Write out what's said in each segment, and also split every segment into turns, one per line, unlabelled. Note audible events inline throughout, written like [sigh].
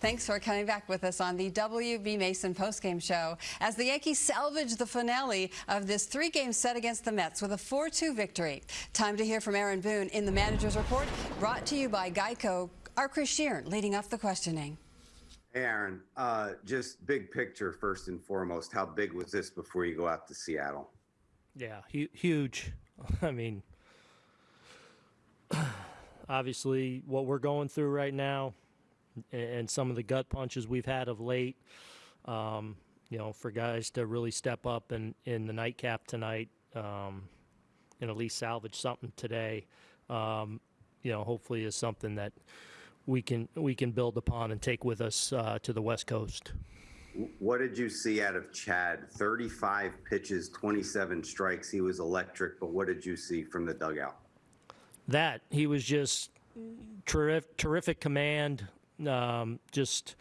Thanks for coming back with us on the WB Mason postgame show as the Yankees salvage the finale of this three-game set against the Mets with a 4-2 victory. Time to hear from Aaron Boone in the manager's report, brought to you by Geico. Our Chris Shearn leading off the questioning.
Hey, Aaron, uh, just big picture first and foremost. How big was this before you go out to Seattle?
Yeah, hu- huge. [laughs] I mean, [clears throat] obviously, what we're going through right now and some of the gut punches we've had of late, um, you know, for guys to really step up in, in the nightcap tonight um, and at least salvage something today, um, you know, hopefully is something that we can we can build upon and take with us uh, to the West Coast.
What did you see out of Chad? 35 pitches, 27 strikes. He was electric, but what did you see from the dugout?
That he was just terrific, terrific command. Um, just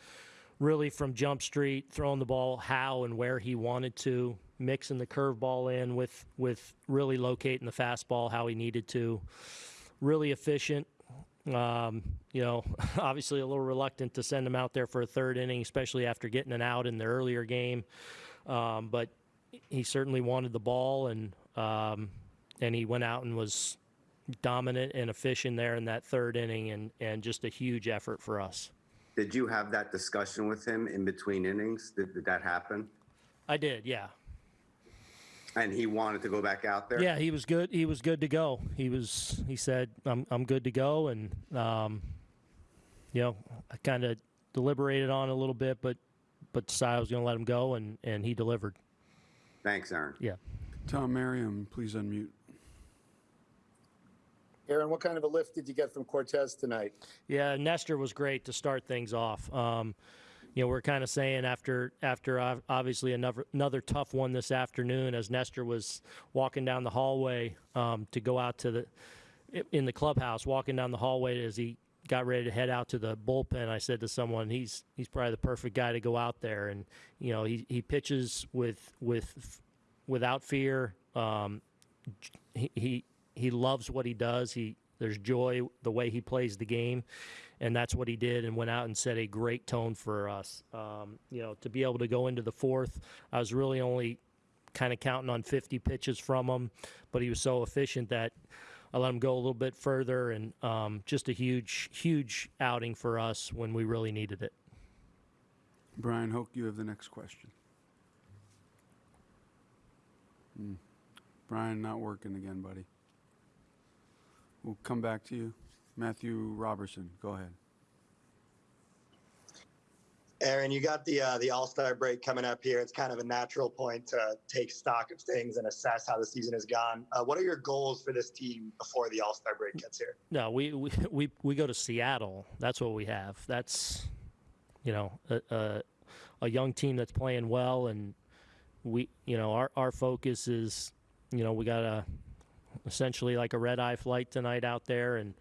really from jump street, throwing the ball how and where he wanted to, mixing the curveball in with with really locating the fastball how he needed to. Really efficient. Um, you know, [laughs] obviously a little reluctant to send him out there for a third inning, especially after getting an out in the earlier game. Um, but he certainly wanted the ball, and um, and he went out and was dominant and efficient there in that third inning, and and just a huge effort for us.
Did you have that discussion with him in between innings? Did, did that happen?
I did, yeah.
And he wanted to go back out there.
Yeah, he was good. He was good to go. He was. He said, "I'm I'm good to go," and um, you know, I kind of deliberated on it a little bit, but but decided I was going to let him go, and and he delivered.
Thanks, Aaron.
Yeah.
Tom Merriam, please unmute.
Aaron, what kind of a lift did you get from Cortes tonight?
Yeah, Nestor was great to start things off. Um, you know, we're kind of saying after after obviously another another tough one this afternoon, as Nestor was walking down the hallway um, to go out to the in the clubhouse, walking down the hallway as he got ready to head out to the bullpen. I said to someone, he's he's probably the perfect guy to go out there, and you know, he he pitches with with without fear. Um, he, he he loves what he does. He there's joy the way he plays the game, and that's what he did and went out and set a great tone for us. Um, you know, to be able to go into the fourth, I was really only kind of counting on 50 pitches from him, but he was so efficient that I let him go a little bit further, and um, just a huge, huge outing for us when we really needed it.
Brian Hoch, you have the next question. Hmm. Bryan, not working again, buddy. We'll come back to you. Matthew Robertson, go ahead.
Aaron, you got the uh, the All Star break coming up here. It's kind of a natural point to take stock of things and assess how the season has gone. Uh, what are your goals for this team before the All Star break gets here?
No, we, we [laughs] we we go to Seattle. That's what we have. That's you know a, a, a young team that's playing well, and we you know our our focus is you know we got a essentially like a red eye flight tonight out there, and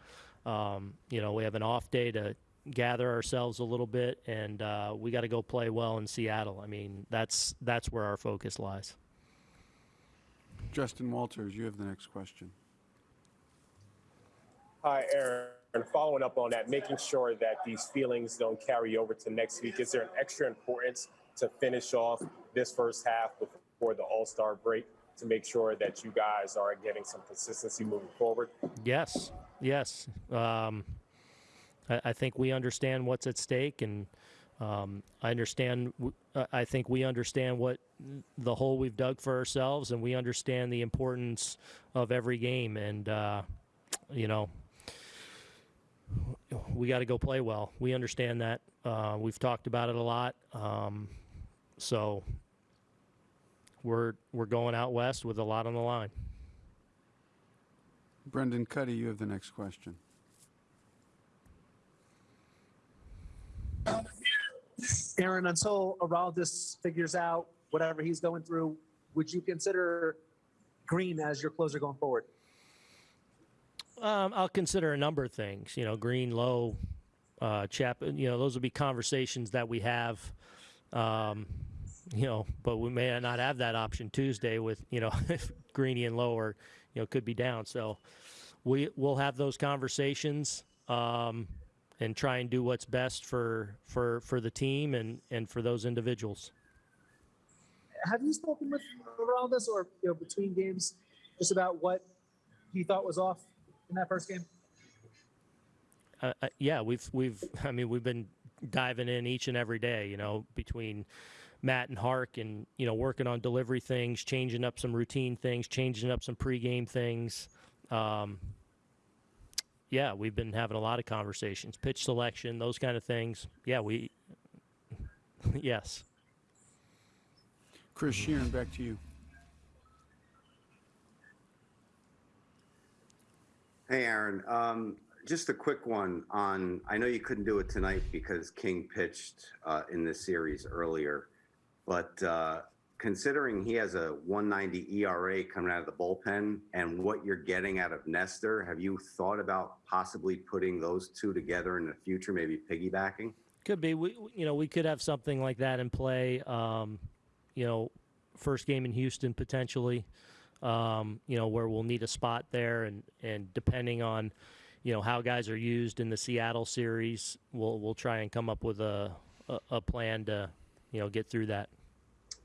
um, you know we have an off day to gather ourselves a little bit, and uh, we got to go play well in Seattle. I mean, that's that's where our focus lies.
Justin Walters, you have the next question.
Hi, Aaron. Following up on that, making sure that these feelings don't carry over to next week. Is there an extra importance to finish off this first half before the All Star break? To make sure that you guys are getting some consistency moving forward?
Yes, yes. Um, I, I, think we understand what's at stake, and um, I understand. I think we understand what the hole we've dug for ourselves, and we understand the importance of every game. And uh, you know, we got to go play well. We understand that. Uh, we've talked about it a lot. Um, so we're we're going out west with a lot on the line.
Brendan Kuty, you have the next question.
Aaron, until Aroldis figures out whatever he's going through, would you consider Green as your closer going forward?
Um, I'll consider a number of things. You know, Green, Low, uh, Chap. You know, those will be conversations that we have. Um, you know, but we may not have that option Tuesday with, you know, [laughs] if Greeny and Lower, you know, could be down. So we will have those conversations. Um, and try and do what's best for for for the team and and for those individuals.
Have you spoken with Aroldis or you know between games just about what he thought was off in that first game?
uh, uh, yeah, we've we've I mean we've been diving in each and every day, you know, between Matt and Hark and you know working on delivery things, changing up some routine things, changing up some pregame things. Um, yeah, we've been having a lot of conversations, pitch selection, those kind of things. Yeah, we [laughs] yes.
Chris Shearn, back to you.
Hey, Aaron. Um, just a quick one on. I know you couldn't do it tonight because King pitched uh, in this series earlier, but uh, considering he has a 190 ERA coming out of the bullpen and what you're getting out of Nestor, have you thought about possibly putting those two together in the future, maybe piggybacking?
Could be. We, you know, we could have something like that in play. Um, you know, first game in Houston potentially. Um, you know, where we'll need a spot there, and and depending on, you know, how guys are used in the Seattle series, we'll we'll try and come up with a a, a plan to, you know, get through that.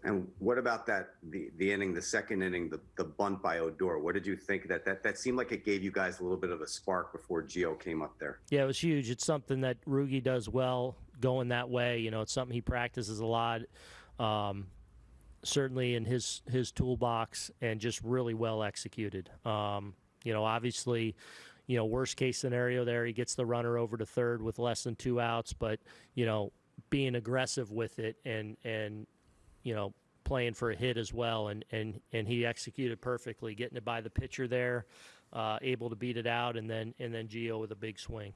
And what about that the the inning, the second inning, the, the bunt by Odor? What did you think that that that seemed like it gave you guys a little bit of a spark before Gio came up there?
Yeah, it was huge. It's something that Rugi does well, going that way. You know, it's something he practices a lot. Um, certainly in his his toolbox, and just really well executed. Um, you know, obviously, you know, worst case scenario there, he gets the runner over to third with less than two outs, but you know, being aggressive with it and and you know playing for a hit as well, and and and he executed perfectly, getting it by the pitcher there, uh, able to beat it out, and then and then Gio with a big swing.